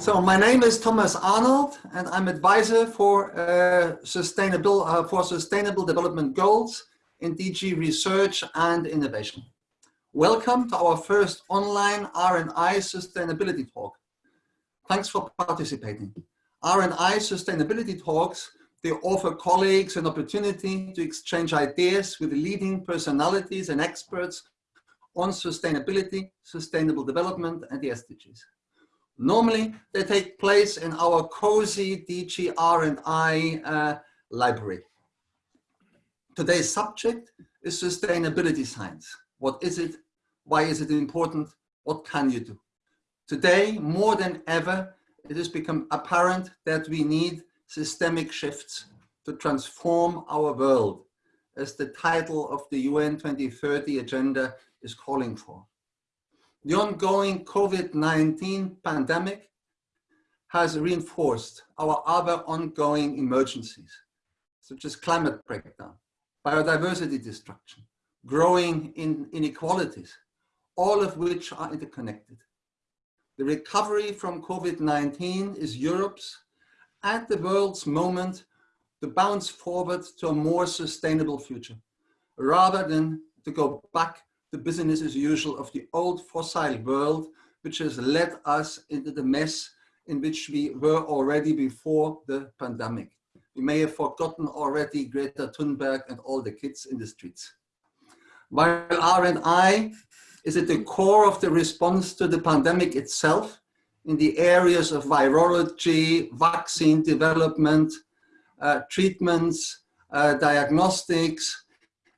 So my name is Thomas Arnold and I'm advisor for uh, sustainable uh, for sustainable development goals in DG research and innovation. Welcome to our first online R&I sustainability talk. Thanks for participating. R&I sustainability talks, they offer colleagues an opportunity to exchange ideas with leading personalities and experts on sustainability, sustainable development and the SDGs. Normally, they take place in our cozy DG R&I uh, library. Today's subject is sustainability science. What is it? Why is it important? What can you do? Today, more than ever, it has become apparent that we need systemic shifts to transform our world, as the title of the UN 2030 agenda is calling for. The ongoing COVID-19 pandemic has reinforced our other ongoing emergencies, such as climate breakdown, biodiversity destruction, growing in inequalities, all of which are interconnected. The recovery from COVID-19 is Europe's and the world's moment to bounce forward to a more sustainable future, rather than to go back to business as usual of the old fossil world, which has led us into the mess in which we were already before the pandemic. We may have forgotten already Greta Thunberg and all the kids in the streets. While R&I is at the core of the response to the pandemic itself in the areas of virology, vaccine development, uh, treatments, uh, diagnostics.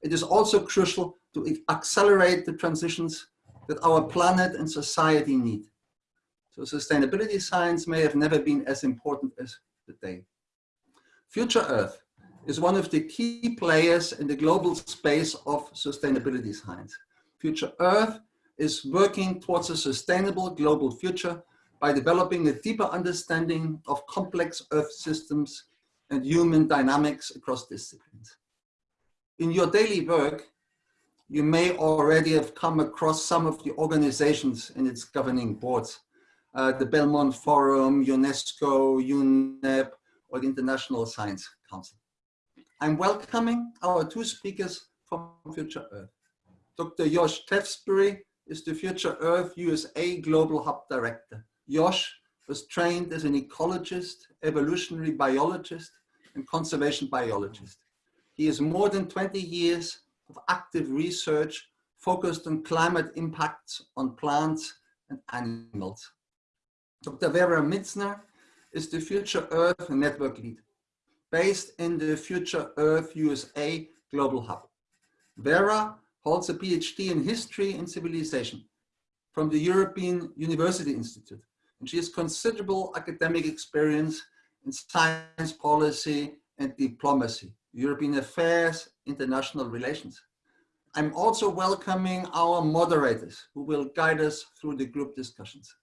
It is also crucial to accelerate the transitions that our planet and society need. So sustainability science may have never been as important as today. Future Earth is one of the key players in the global space of sustainability science. Future Earth is working towards a sustainable global future by developing a deeper understanding of complex Earth systems and human dynamics across disciplines. In your daily work, you may already have come across some of the organizations in its governing boards, uh, the Belmont Forum, UNESCO, UNEP, or the International Science Council. I'm welcoming our two speakers from Future Earth. Dr. Josh Tewksbury is the Future Earth USA Global Hub Director. Josh was trained as an ecologist, evolutionary biologist, and conservation biologist. He has more than 20 years of active research focused on climate impacts on plants and animals. Dr. Vera Mitzner is the Future Earth Network Lead, based in the Future Earth USA Global Hub. Vera holds a PhD in History and Civilization from the European University Institute, and she has considerable academic experience in science policy and diplomacy, European affairs, international relations. I'm also welcoming our moderators who will guide us through the group discussions.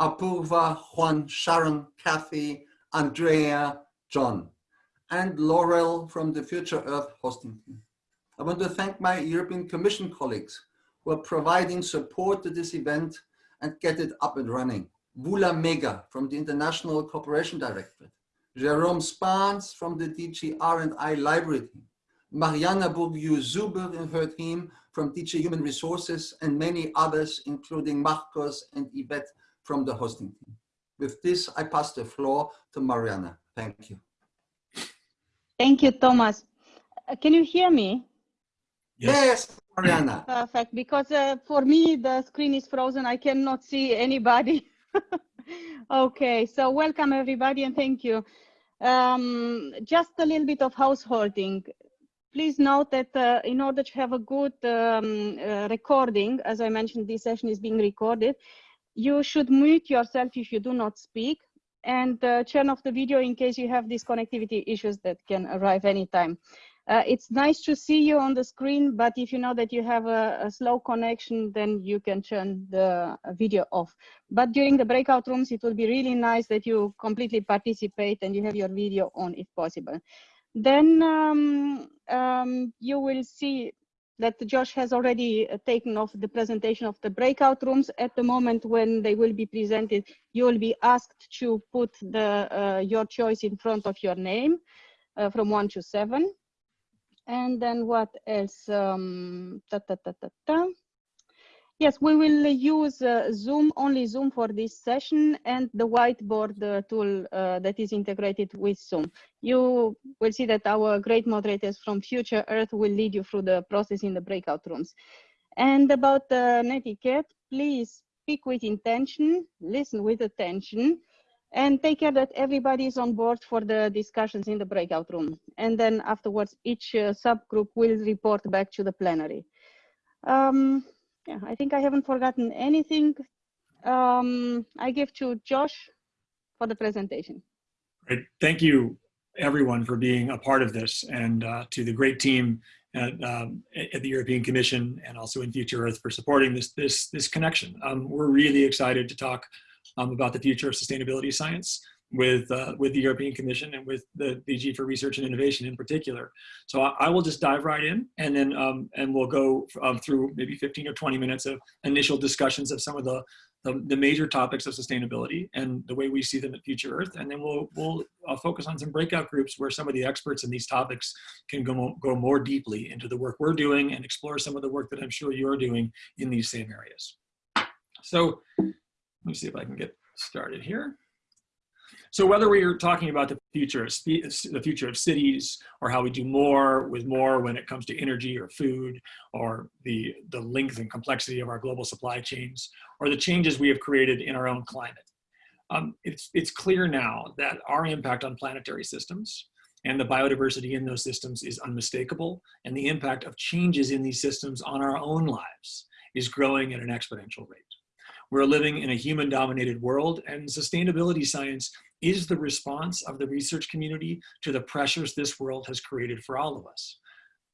Apurva, Juan, Sharon, Kathy, Andrea, John, and Laurel from the Future Earth hosting team. I want to thank my European Commission colleagues who are providing support to this event and get it up and running. Voula Mega from the International Cooperation Directorate, Jerome Spans from the DG R&I Library team, Mariana Bourdieu-Zuber and her team from DG Human Resources, and many others, including Marcos and Yvette from the hosting team. With this, I pass the floor to Mariana. Thank you. Thank you, Thomas. Uh, can you hear me? Yes, Mariana. Perfect, because uh, for me, the screen is frozen. I cannot see anybody. okay, so welcome everybody and thank you. Um, just a little bit of householding. Please note that uh, in order to have a good um, uh, recording, as I mentioned, this session is being recorded, you should mute yourself if you do not speak and uh, turn off the video in case you have these connectivity issues that can arrive anytime. Uh, it's nice to see you on the screen, but if you know that you have a, a, slow connection, then you can turn the video off. But during the breakout rooms, it will be really nice that you completely participate and you have your video on if possible. Then um, um, you will see that Josh has already uh, taken off the presentation of the breakout rooms. At the moment when they will be presented, you will be asked to put the, uh, your choice in front of your name uh, from one to seven. And then what else? Um, ta, ta, ta, ta, ta. Yes, we will use uh, Zoom, only Zoom for this session and the whiteboard uh, tool uh, that is integrated with Zoom. You will see that our great moderators from Future Earth will lead you through the process in the breakout rooms. And about the netiquette, please speak with intention, listen with attention, and take care that everybody is on board for the discussions in the breakout room. And then afterwards, each uh, subgroup will report back to the plenary. Um, yeah, I think I haven't forgotten anything. Um, I give to Josh for the presentation. Great. Thank you, everyone, for being a part of this and uh, to the great team at, um, at, the European Commission and also in Future Earth for supporting this, this, this connection. Um, we're really excited to talk um, about the future of sustainability science with uh, with the European Commission and with the DG for Research and Innovation in particular. So I, I will just dive right in, and then um, and we'll go um, through maybe 15 or 20 minutes of initial discussions of some of the, the, the major topics of sustainability and the way we see them at Future Earth, and then we'll we'll uh, focus on some breakout groups where some of the experts in these topics can go go more deeply into the work we're doing and explore some of the work that I'm sure you're doing in these same areas. So let me see if I can get started here. So whether we are talking about the future of the future of cities or how we do more with more when it comes to energy or food or the, the length and complexity of our global supply chains or the changes we have created in our own climate. Um, it's, it's clear now that our impact on planetary systems and the biodiversity in those systems is unmistakable and the impact of changes in these systems on our own lives is growing at an exponential rate. We're living in a human dominated world and sustainability science is the response of the research community to the pressures this world has created for all of us.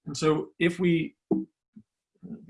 And so if we,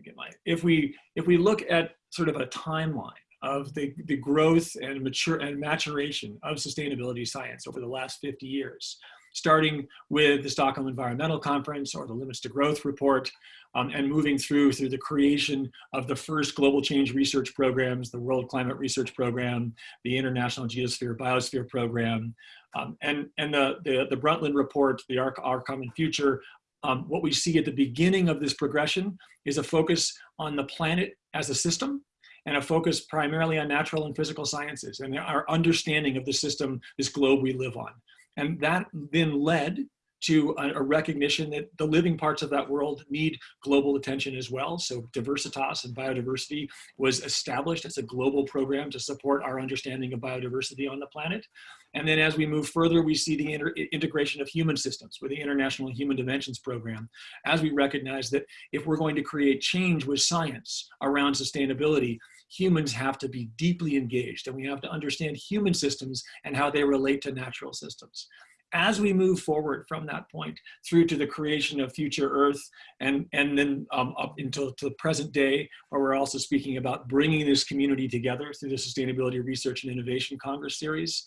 get my, if we, if we look at sort of a timeline of the, the growth and mature and maturation of sustainability science over the last 50 years, starting with the Stockholm Environmental Conference or the Limits to Growth report, um, and moving through through the creation of the first global change research programs, the World Climate Research Program, the International Geosphere Biosphere Program, um, and, and the, the, the Brundtland report, the Our, Our Common Future, um, what we see at the beginning of this progression is a focus on the planet as a system and a focus primarily on natural and physical sciences and our understanding of the system, this globe we live on. And that then led to a, recognition that the living parts of that world need global attention as well. So Diversitas and biodiversity was established as a global program to support our understanding of biodiversity on the planet. And then as we move further, we see the integration of human systems with the International Human Dimensions Program, as we recognize that if we're going to create change with science around sustainability, humans have to be deeply engaged and we have to understand human systems and how they relate to natural systems. As we move forward from that point through to the creation of future Earth and, and then um, up until to the present day, where we're also speaking about bringing this community together through the Sustainability Research and Innovation Congress Series,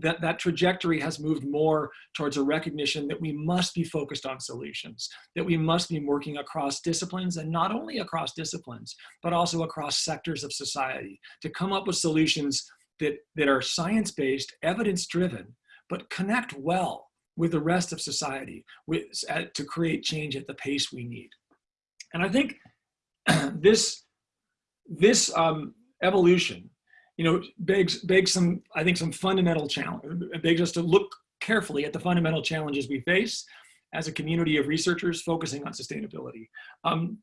that, that trajectory has moved more towards a recognition that we must be focused on solutions, that we must be working across disciplines and not only across disciplines, but also across sectors of society to come up with solutions that, that are science-based, evidence-driven, but connect well with the rest of society with, to create change at the pace we need. And I think this, this um, evolution you know, begs, begs some, I think some fundamental challenge, begs us to look carefully at the fundamental challenges we face as a community of researchers focusing on sustainability. Um,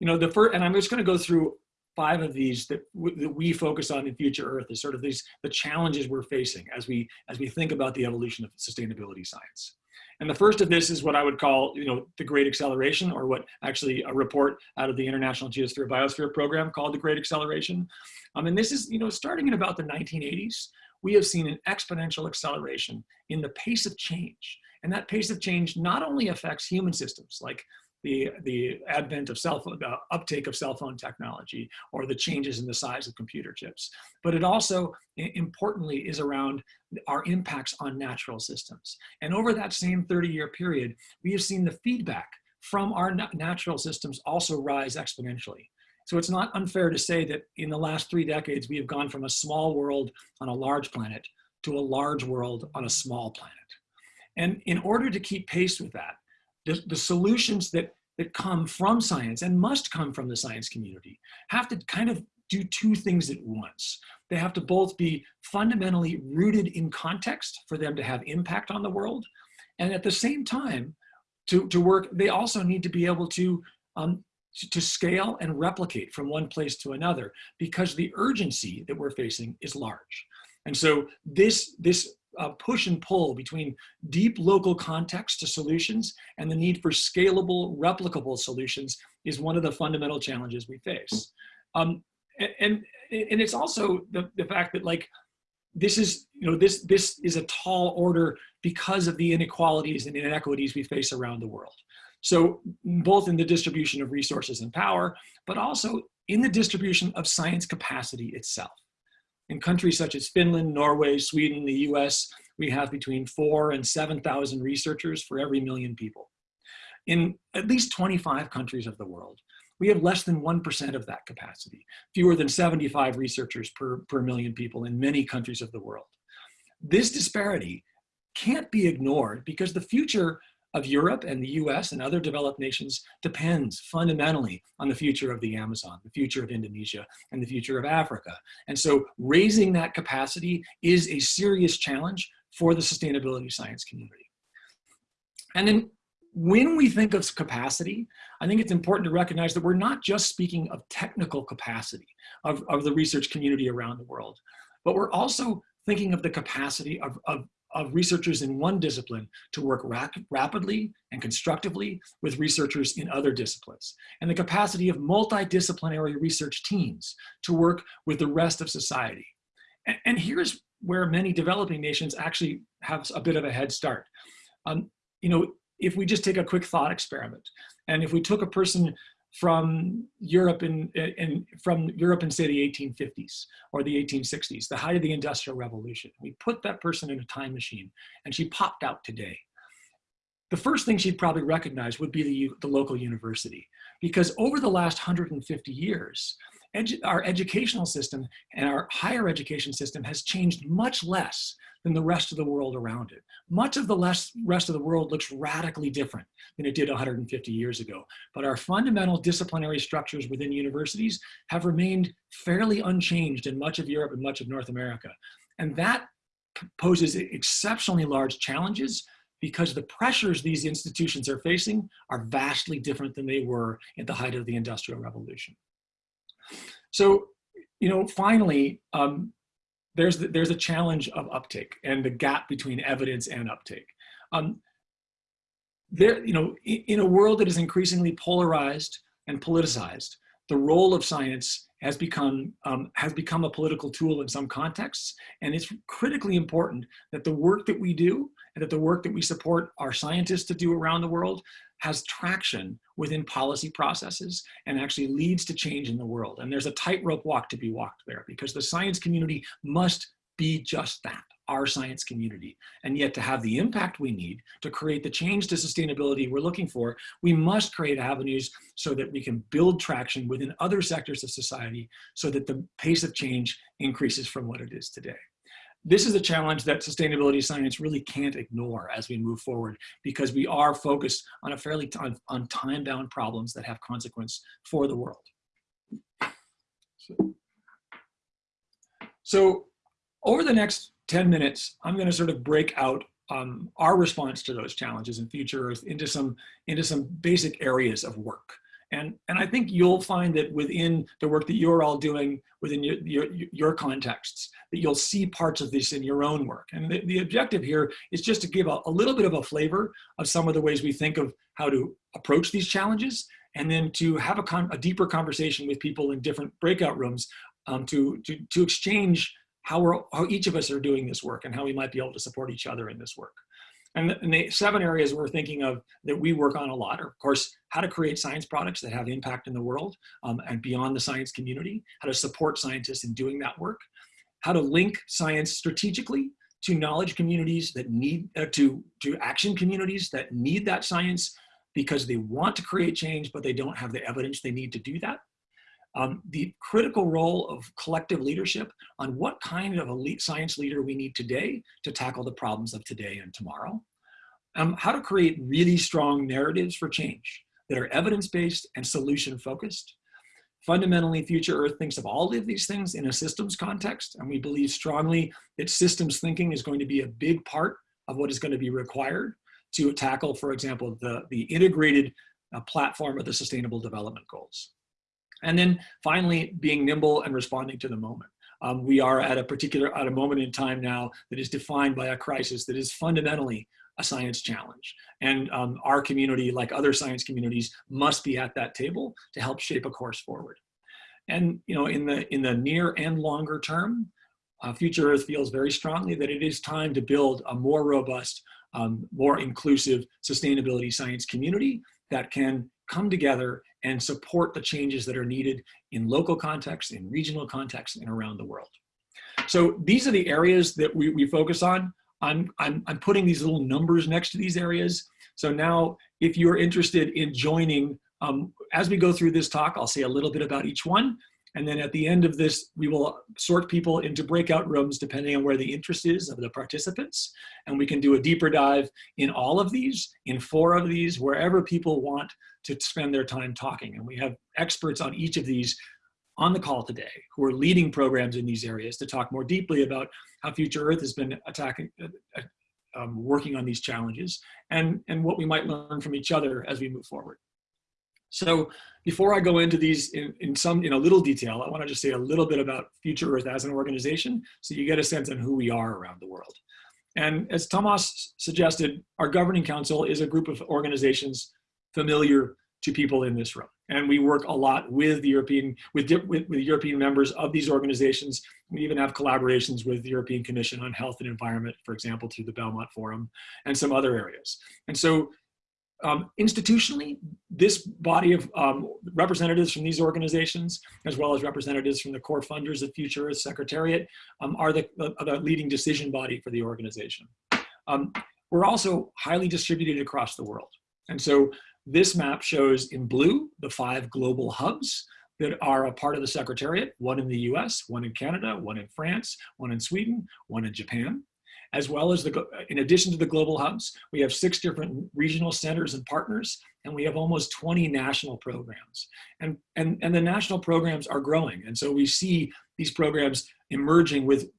you know, the first, and I'm just gonna go through five of these that, that we focus on in Future Earth is sort of these, the challenges we're facing as we, as we think about the evolution of sustainability science. And the first of this is what I would call, you know, the Great Acceleration, or what actually a report out of the International Geosphere Biosphere Program called the Great Acceleration. Um, and this is, you know, starting in about the 1980s, we have seen an exponential acceleration in the pace of change. And that pace of change not only affects human systems like the, the advent of cell phone, uptake of cell phone technology or the changes in the size of computer chips. But it also, importantly, is around our impacts on natural systems. And over that same 30 year period, we have seen the feedback from our natural systems also rise exponentially. So it's not unfair to say that in the last three decades, we have gone from a small world on a large planet to a large world on a small planet. And in order to keep pace with that, the, the solutions that, that come from science and must come from the science community have to kind of do two things at once. They have to both be fundamentally rooted in context for them to have impact on the world. And at the same time, to, to work, they also need to be able to, um, to, to scale and replicate from one place to another because the urgency that we're facing is large. And so this, this uh, push and pull between deep local context to solutions and the need for scalable, replicable solutions is one of the fundamental challenges we face. Um, and, and it's also the, the fact that like, this is, you know, this, this is a tall order because of the inequalities and inequities we face around the world. So both in the distribution of resources and power, but also in the distribution of science capacity itself. In countries such as Finland, Norway, Sweden, the US, we have between four and 7,000 researchers for every million people. In at least 25 countries of the world, we have less than 1% of that capacity, fewer than 75 researchers per, per million people in many countries of the world. This disparity can't be ignored because the future of Europe and the US and other developed nations depends fundamentally on the future of the Amazon, the future of Indonesia, and the future of Africa. And so raising that capacity is a serious challenge for the sustainability science community. And then when we think of capacity, I think it's important to recognize that we're not just speaking of technical capacity of, of the research community around the world, but we're also thinking of the capacity of, of, of researchers in one discipline to work rap rapidly and constructively with researchers in other disciplines, and the capacity of multidisciplinary research teams to work with the rest of society. And, and here's where many developing nations actually have a bit of a head start. Um, you know, if we just take a quick thought experiment, and if we took a person from Europe in, in, from Europe in say the 1850s or the 1860s, the height of the Industrial Revolution, we put that person in a time machine and she popped out today. The first thing she'd probably recognize would be the, the local university because over the last 150 years, edu our educational system and our higher education system has changed much less than the rest of the world around it. Much of the less, rest of the world looks radically different than it did 150 years ago. But our fundamental disciplinary structures within universities have remained fairly unchanged in much of Europe and much of North America. And that poses exceptionally large challenges because the pressures these institutions are facing are vastly different than they were at the height of the Industrial Revolution. So, you know, finally, um, there's, the, there's a challenge of uptake and the gap between evidence and uptake. Um, there, you know, in, in a world that is increasingly polarized and politicized, the role of science has become, um, has become a political tool in some contexts. And it's critically important that the work that we do and that the work that we support our scientists to do around the world has traction within policy processes and actually leads to change in the world. And there's a tightrope walk to be walked there because the science community must be just that, our science community. And yet to have the impact we need to create the change to sustainability we're looking for, we must create avenues so that we can build traction within other sectors of society so that the pace of change increases from what it is today this is a challenge that sustainability science really can't ignore as we move forward because we are focused on a fairly on, on time-bound problems that have consequence for the world. So, so over the next 10 minutes, I'm going to sort of break out um, our response to those challenges in Future Earth into some, into some basic areas of work. And, and I think you'll find that within the work that you're all doing within your, your, your contexts, that you'll see parts of this in your own work. And the, the objective here is just to give a, a little bit of a flavor of some of the ways we think of how to approach these challenges and then to have a, a deeper conversation with people in different breakout rooms um, to, to, to exchange how, we're, how each of us are doing this work and how we might be able to support each other in this work. And the, and the, seven areas we're thinking of that we work on a lot are, of course, how to create science products that have impact in the world um, and beyond the science community, how to support scientists in doing that work, how to link science strategically to knowledge communities that need, uh, to, to action communities that need that science because they want to create change, but they don't have the evidence they need to do that. Um, the critical role of collective leadership on what kind of elite science leader we need today to tackle the problems of today and tomorrow. Um, how to create really strong narratives for change that are evidence-based and solution-focused. Fundamentally, Future Earth thinks of all of these things in a systems context, and we believe strongly that systems thinking is going to be a big part of what is going to be required to tackle, for example, the, the integrated uh, platform of the Sustainable Development Goals. And then finally, being nimble and responding to the moment. Um, we are at a particular, at a moment in time now that is defined by a crisis that is fundamentally a science challenge. And um, our community, like other science communities, must be at that table to help shape a course forward. And you know, in the, in the near and longer term, uh, Future Earth feels very strongly that it is time to build a more robust, um, more inclusive sustainability science community that can come together and support the changes that are needed in local context, in regional context, and around the world. So these are the areas that we, we focus on. I'm, I'm, I'm putting these little numbers next to these areas. So now if you're interested in joining, um, as we go through this talk, I'll say a little bit about each one. And then at the end of this, we will sort people into breakout rooms depending on where the interest is of the participants. And we can do a deeper dive in all of these, in four of these, wherever people want to spend their time talking. And we have experts on each of these on the call today who are leading programs in these areas to talk more deeply about how Future Earth has been attacking, uh, uh um, working on these challenges and, and what we might learn from each other as we move forward. So before I go into these in, in some, in a little detail, I wanna just say a little bit about Future Earth as an organization so you get a sense on who we are around the world. And as Thomas suggested, our governing council is a group of organizations familiar to people in this room. And we work a lot with the European, with, with, with European members of these organizations. We even have collaborations with the European Commission on Health and Environment, for example, through the Belmont Forum and some other areas. And so um, institutionally, this body of um, representatives from these organizations, as well as representatives from the core funders of Future Earth Secretariat, um, are the, the, the, leading decision body for the organization. Um, we're also highly distributed across the world. And so this map shows in blue the five global hubs that are a part of the Secretariat, one in the US, one in Canada, one in France, one in Sweden, one in Japan as well as the, in addition to the global hubs, we have six different regional centers and partners, and we have almost 20 national programs. And, and, and the national programs are growing. And so we see these programs emerging with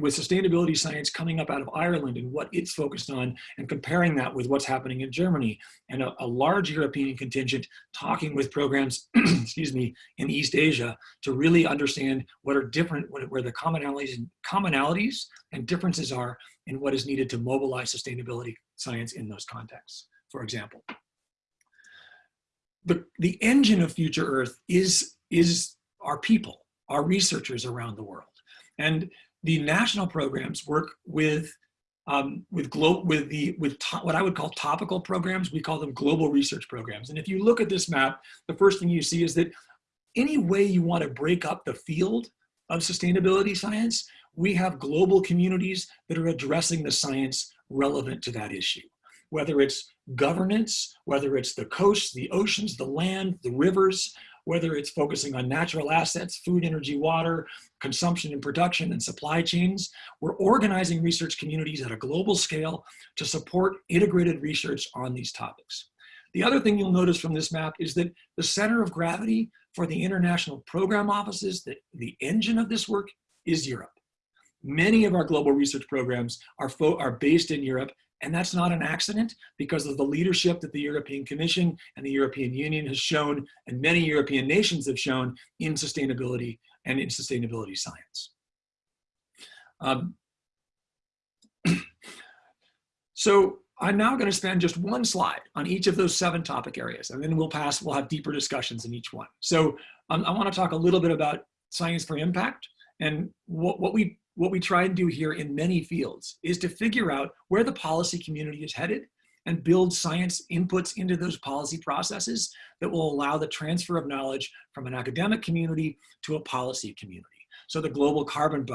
with sustainability science coming up out of Ireland and what it's focused on and comparing that with what's happening in Germany and a, a large European contingent talking with programs, excuse me, in East Asia to really understand what are different, what, where the commonalities, commonalities and differences are in what is needed to mobilize sustainability science in those contexts, for example. The, the engine of Future Earth is, is our people, our researchers around the world. And the national programs work with um, with glo with the with what I would call topical programs. We call them global research programs. And if you look at this map, the first thing you see is that any way you want to break up the field of sustainability science, we have global communities that are addressing the science relevant to that issue. Whether it's governance, whether it's the coasts, the oceans, the land, the rivers, whether it's focusing on natural assets, food, energy, water, consumption and production and supply chains. We're organizing research communities at a global scale to support integrated research on these topics. The other thing you'll notice from this map is that the center of gravity for the international program offices, the, the engine of this work is Europe. Many of our global research programs are, are based in Europe and that's not an accident because of the leadership that the European Commission and the European Union has shown and many European nations have shown in sustainability and in sustainability science. Um, so I'm now going to spend just one slide on each of those seven topic areas, and then we'll pass, we'll have deeper discussions in each one. So um, I want to talk a little bit about science for impact and what, what we what we try and do here in many fields is to figure out where the policy community is headed and build science inputs into those policy processes that will allow the transfer of knowledge from an academic community to a policy community. So the global carbon,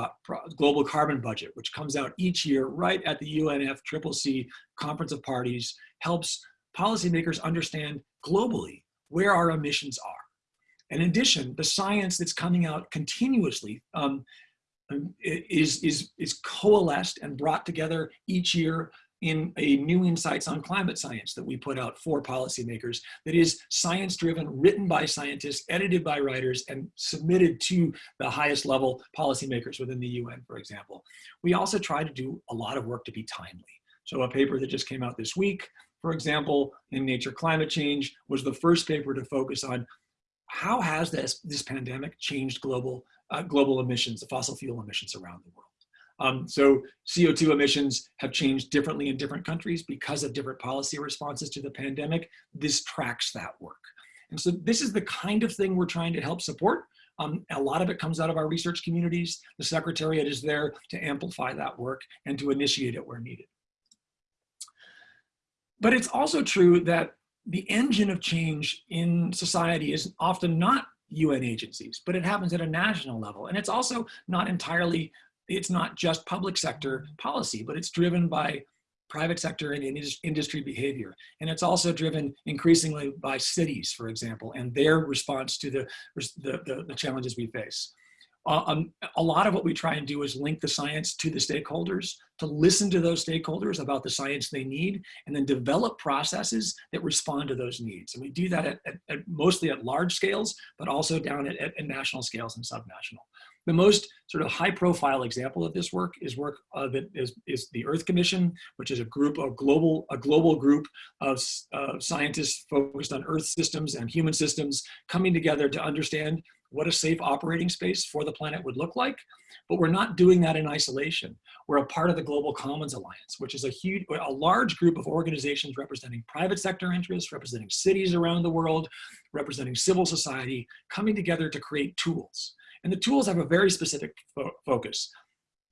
global carbon budget, which comes out each year right at the UNFCCC Conference of Parties, helps policymakers understand globally where our emissions are. In addition, the science that's coming out continuously um, is, is, is coalesced and brought together each year in a new insights on climate science that we put out for policymakers that is science driven, written by scientists, edited by writers, and submitted to the highest level policymakers within the UN, for example. We also try to do a lot of work to be timely. So a paper that just came out this week, for example, in Nature Climate Change, was the first paper to focus on how has this, this pandemic changed global, uh, global emissions, the fossil fuel emissions around the world. Um, so CO2 emissions have changed differently in different countries because of different policy responses to the pandemic. This tracks that work. And so this is the kind of thing we're trying to help support. Um, a lot of it comes out of our research communities. The Secretariat is there to amplify that work and to initiate it where needed. But it's also true that the engine of change in society is often not UN agencies, but it happens at a national level. And it's also not entirely it's not just public sector policy, but it's driven by private sector and industry behavior. And it's also driven increasingly by cities, for example, and their response to the, the, the, the challenges we face. Uh, um, a lot of what we try and do is link the science to the stakeholders, to listen to those stakeholders about the science they need, and then develop processes that respond to those needs. And we do that at, at, at mostly at large scales, but also down at, at national scales and subnational. The most sort of high profile example of this work is work uh, that is, is the Earth Commission, which is a group of global, a global group of uh, scientists focused on Earth systems and human systems coming together to understand what a safe operating space for the planet would look like. But we're not doing that in isolation. We're a part of the Global Commons Alliance, which is a huge, a large group of organizations representing private sector interests, representing cities around the world, representing civil society, coming together to create tools. And the tools have a very specific fo focus.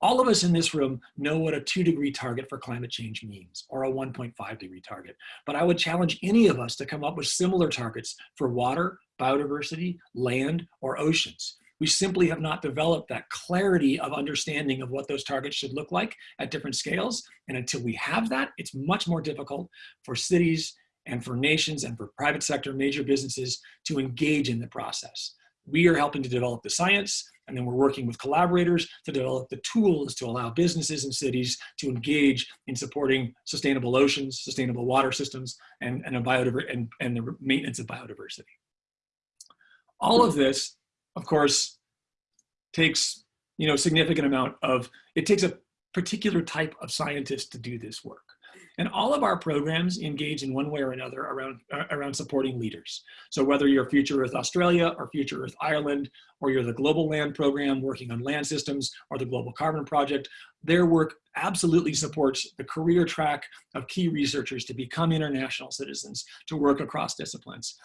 All of us in this room know what a two degree target for climate change means, or a 1.5 degree target. But I would challenge any of us to come up with similar targets for water, biodiversity, land, or oceans. We simply have not developed that clarity of understanding of what those targets should look like at different scales. And until we have that, it's much more difficult for cities and for nations and for private sector major businesses to engage in the process. We are helping to develop the science, and then we're working with collaborators to develop the tools to allow businesses and cities to engage in supporting sustainable oceans, sustainable water systems, and, and, and, and the maintenance of biodiversity. All of this, of course, takes you know significant amount of, it takes a particular type of scientist to do this work. And all of our programs engage in one way or another around, uh, around supporting leaders. So whether you're Future Earth Australia or Future Earth Ireland, or you're the Global Land Program working on land systems, or the Global Carbon Project, their work absolutely supports the career track of key researchers to become international citizens, to work across disciplines.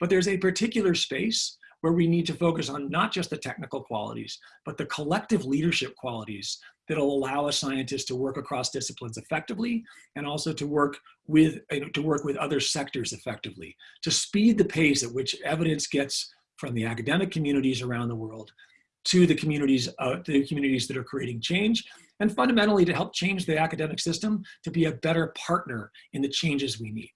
But there's a particular space where we need to focus on not just the technical qualities, but the collective leadership qualities that'll allow a scientist to work across disciplines effectively and also to work with to work with other sectors effectively to speed the pace at which evidence gets from the academic communities around the world to the communities uh, to the communities that are creating change and fundamentally to help change the academic system to be a better partner in the changes we need.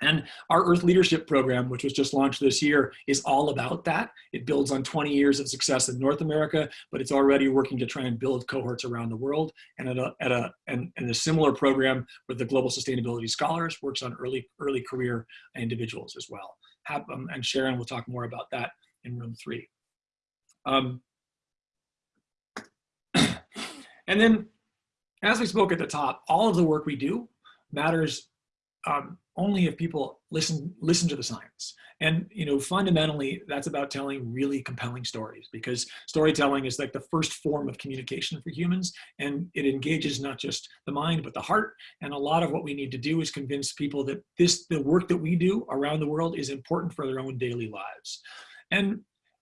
And our Earth Leadership Program, which was just launched this year, is all about that. It builds on 20 years of success in North America, but it's already working to try and build cohorts around the world. And at a, at a, and, and a similar program with the Global Sustainability Scholars works on early, early career individuals as well. Have, um, and Sharon will talk more about that in room three. Um, and then, as we spoke at the top, all of the work we do matters um, only if people listen listen to the science. And you know, fundamentally, that's about telling really compelling stories because storytelling is like the first form of communication for humans, and it engages not just the mind but the heart. And a lot of what we need to do is convince people that this the work that we do around the world is important for their own daily lives. And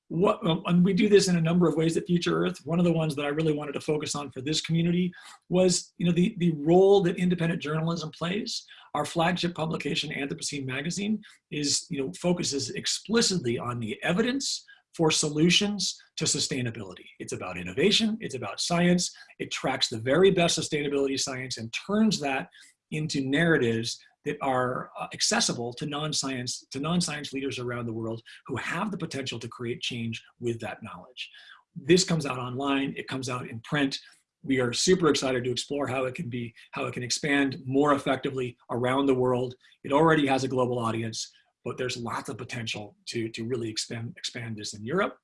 what, um, and we do this in a number of ways at Future Earth. One of the ones that I really wanted to focus on for this community was, you know, the, the role that independent journalism plays. Our flagship publication, Anthropocene Magazine, is, you know, focuses explicitly on the evidence for solutions to sustainability. It's about innovation, it's about science, it tracks the very best sustainability science and turns that into narratives that are uh, accessible to non-science to non-science leaders around the world who have the potential to create change with that knowledge. This comes out online, it comes out in print. We are super excited to explore how it can be, how it can expand more effectively around the world. It already has a global audience, but there's lots of potential to, to really expand, expand this in Europe.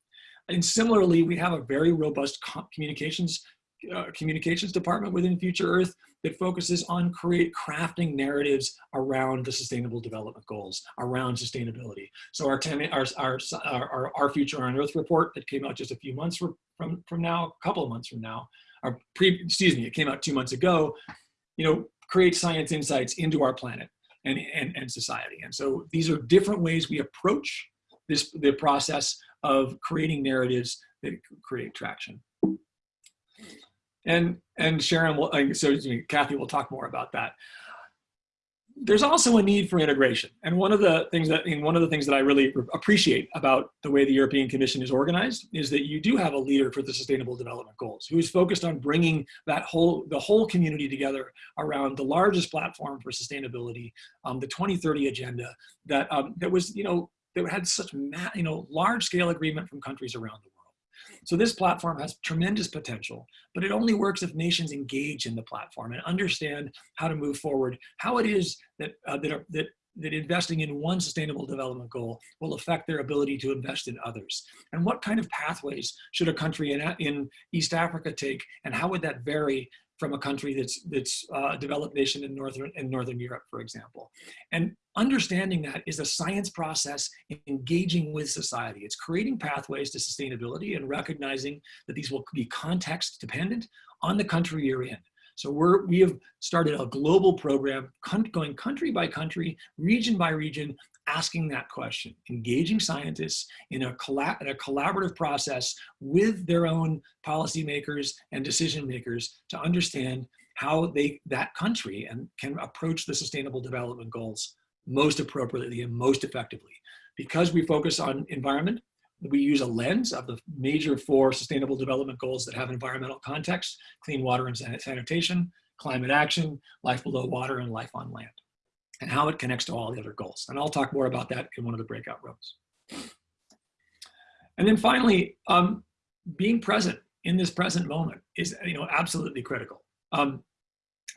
And similarly, we have a very robust communications uh, communications department within Future Earth that focuses on create crafting narratives around the sustainable development goals, around sustainability. So our, ten, our, our, our, our Future on Earth report that came out just a few months from, from now, a couple of months from now, pre, excuse me, it came out two months ago, you know, create science insights into our planet and, and, and society. And so these are different ways we approach this, the process of creating narratives that create traction. And, and Sharon, will, so Kathy will talk more about that. There's also a need for integration. And one of the things that, and one of the things that I really appreciate about the way the European Commission is organized is that you do have a leader for the Sustainable Development Goals who is focused on bringing that whole, the whole community together around the largest platform for sustainability, um, the 2030 agenda that, um, that was, you know, that had such, you know, large scale agreement from countries around the world. So this platform has tremendous potential, but it only works if nations engage in the platform and understand how to move forward, how it is that, uh, that, are, that, that investing in one sustainable development goal will affect their ability to invest in others. And what kind of pathways should a country in, in East Africa take, and how would that vary from a country that's that's uh, a developed nation in northern in northern Europe, for example. And understanding that is a science process engaging with society. It's creating pathways to sustainability and recognizing that these will be context dependent on the country you're in. So we're, we have started a global program going country by country, region by region, asking that question, engaging scientists in a, in a collaborative process with their own policymakers and decision makers to understand how they, that country and can approach the sustainable development goals most appropriately and most effectively. Because we focus on environment, we use a lens of the major four sustainable development goals that have environmental context, clean water and sanitation, climate action, life below water, and life on land and how it connects to all the other goals. And I'll talk more about that in one of the breakout rooms. And then finally, um, being present in this present moment is you know, absolutely critical. Um,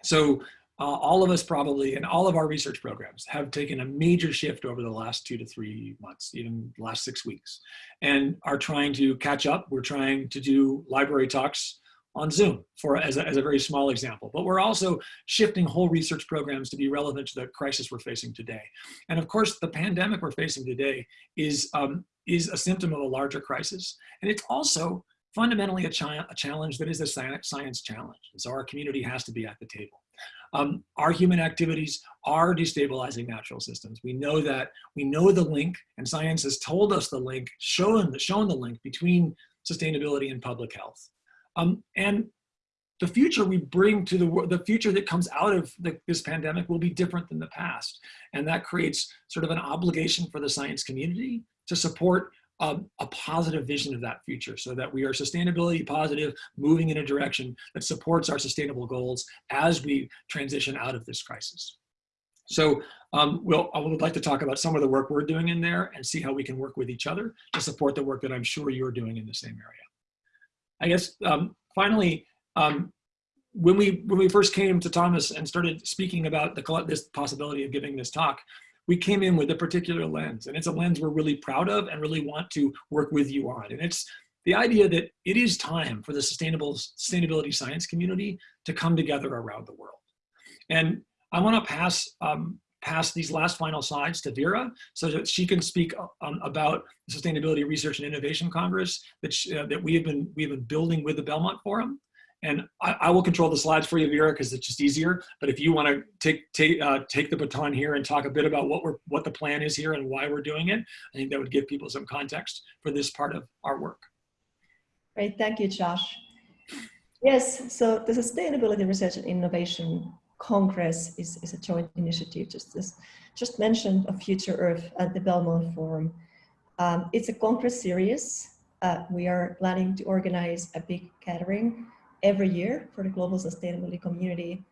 so uh, all of us probably, and all of our research programs have taken a major shift over the last two to three months, even the last six weeks, and are trying to catch up. We're trying to do library talks on Zoom for as a, as a very small example. But we're also shifting whole research programs to be relevant to the crisis we're facing today. And of course, the pandemic we're facing today is, um, is a symptom of a larger crisis. And it's also fundamentally a, a challenge that is a science challenge. And so our community has to be at the table. Um, our human activities are destabilizing natural systems. We know that, we know the link, and science has told us the link, shown, shown the link between sustainability and public health. Um, and the future we bring to the world, the future that comes out of the, this pandemic will be different than the past. And that creates sort of an obligation for the science community to support um, a positive vision of that future so that we are sustainability positive, moving in a direction that supports our sustainable goals as we transition out of this crisis. So um, we'll, I would like to talk about some of the work we're doing in there and see how we can work with each other to support the work that I'm sure you're doing in the same area. I guess um, finally, um, when we when we first came to Thomas and started speaking about the this possibility of giving this talk, we came in with a particular lens, and it's a lens we're really proud of and really want to work with you on. And it's the idea that it is time for the sustainable sustainability science community to come together around the world. And I want to pass um, pass these last final slides to Vera so that she can speak um, about the Sustainability Research and Innovation Congress that, she, uh, that we, have been, we have been building with the Belmont Forum. And I, I will control the slides for you, Vera, because it's just easier. But if you want to take take uh, take the baton here and talk a bit about what we're what the plan is here and why we're doing it, I think that would give people some context for this part of our work. Great, thank you, Josh. Yes, so the Sustainability Research and Innovation Congress is, is a joint initiative, just as just mentioned of Future Earth at the Belmont Forum. Um, it's a Congress series. Uh, we are planning to organize a big gathering every year for the global sustainability community.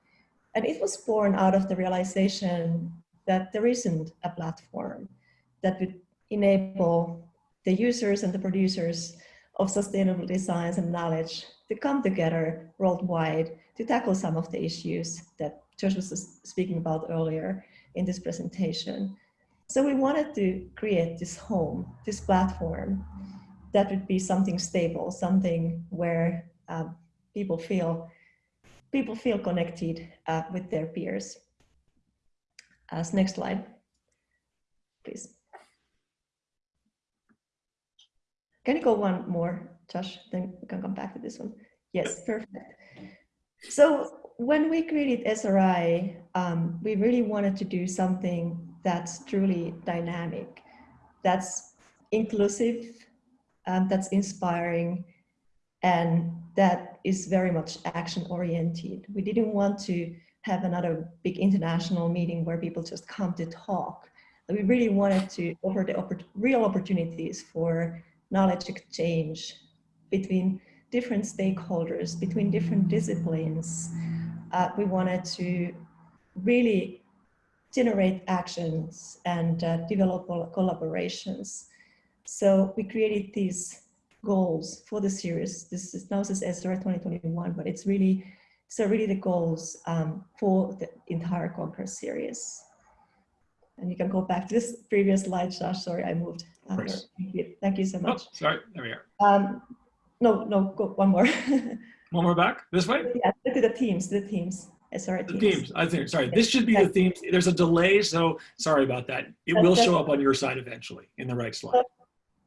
And it was born out of the realization that there isn't a platform that would enable the users and the producers of sustainable designs and knowledge to come together worldwide to tackle some of the issues that Josh was speaking about earlier in this presentation. So we wanted to create this home, this platform that would be something stable, something where um, people feel people feel connected uh, with their peers. As next slide, please. Can you go one more, Josh? Then we can come back to this one. Yes, perfect. So when we created SRI, um, we really wanted to do something that's truly dynamic, that's inclusive, um, that's inspiring, and that is very much action oriented. We didn't want to have another big international meeting where people just come to talk. We really wanted to offer the oppor real opportunities for knowledge exchange between different stakeholders, between different disciplines. Uh, we wanted to really generate actions and uh, develop collaborations. So we created these goals for the series. This is now says SRI 2021, but it's really so really the goals um, for the entire Congress series. And you can go back to this previous slide, Josh. Sorry, I moved. Thank you. Thank you so Oh, much. sorry, there we are. Um, no, no, go one more. One more back, this way? yeah, to the teams, the teams. SRI The teams. themes, I think, sorry, this should be the themes. There's a delay, so sorry about that. It will show up on your side eventually in the right slide.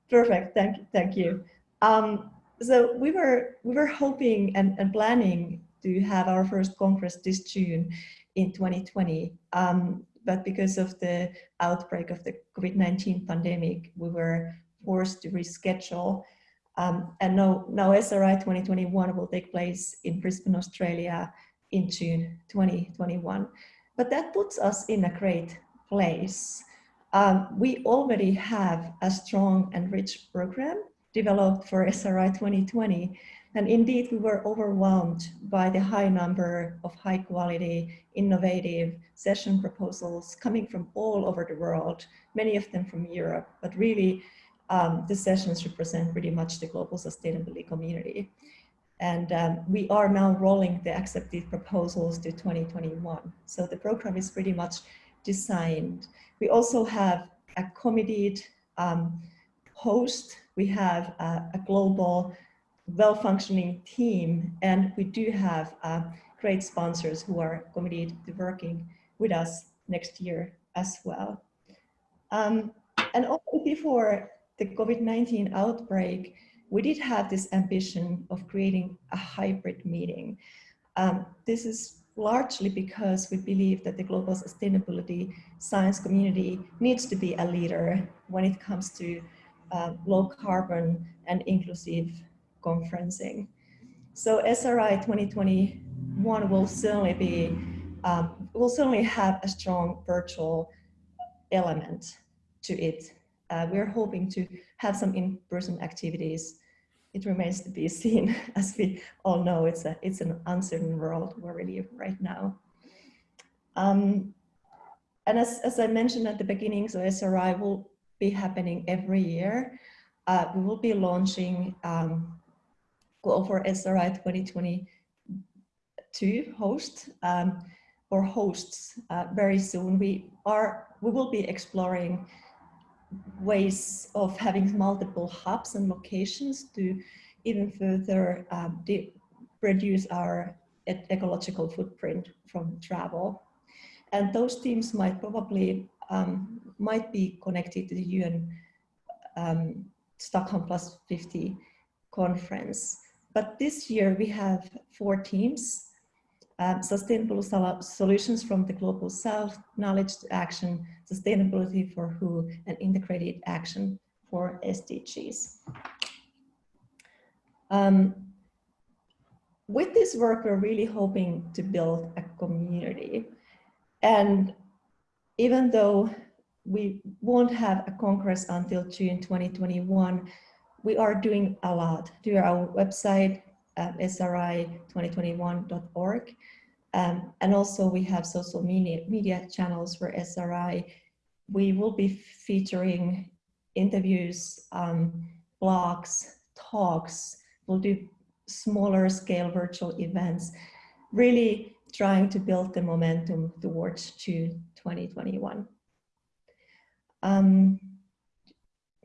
Perfect. Thank you. Thank you. Um, so we were we were hoping and, and planning to have our first congress this June in 2020. Um, but because of the outbreak of the COVID-19 pandemic, we were forced to reschedule. Um, and now, now SRI 2021 will take place in Brisbane, Australia in June 2021. But that puts us in a great place. Um, we already have a strong and rich program developed for SRI 2020. And indeed, we were overwhelmed by the high number of high quality, innovative session proposals coming from all over the world, many of them from Europe, but really um, the sessions represent pretty much the global sustainability community. And um, we are now rolling the accepted proposals to 2021. So the program is pretty much designed. We also have a committed um, host. We have a, a global, well-functioning team, and we do have uh, great sponsors who are committed to working with us next year as well. Um, and also before the COVID-19 outbreak, we did have this ambition of creating a hybrid meeting. Um, this is largely because we believe that the global sustainability science community needs to be a leader when it comes to uh, low carbon and inclusive conferencing. So SRI 2021 will certainly be, um, will certainly have a strong virtual element to it uh, we're hoping to have some in-person activities. It remains to be seen, as we all know, it's, a, it's an uncertain world where we're really right now. Um, and as, as I mentioned at the beginning, so SRI will be happening every year. Uh, we will be launching um, Goal for SRI 2022 host um, or hosts uh, very soon. We are we will be exploring ways of having multiple hubs and locations to even further um, reduce our ecological footprint from travel. And those teams might probably um, might be connected to the UN um, Stockholm Plus 50 conference. But this year we have four teams um, sustainable solutions from the global south, knowledge to action, sustainability for who, and integrated action for SDGs. Um, with this work, we're really hoping to build a community. And even though we won't have a Congress until June 2021, we are doing a lot. through our website, at sri2021.org. Um, and also we have social media, media channels for SRI. We will be featuring interviews, um, blogs, talks. We'll do smaller scale virtual events, really trying to build the momentum towards June 2021. Um,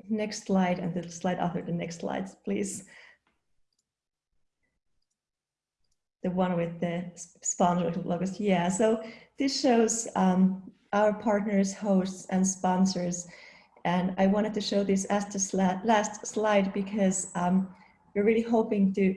next slide and the slide after the next slides, please. The one with the sponsor logos. Yeah, so this shows um, our partners, hosts, and sponsors. And I wanted to show this as the last slide because um, we're really hoping to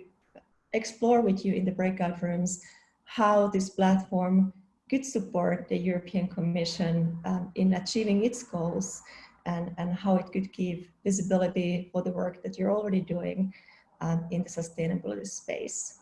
explore with you in the breakout rooms how this platform could support the European Commission um, in achieving its goals and, and how it could give visibility for the work that you're already doing um, in the sustainability space.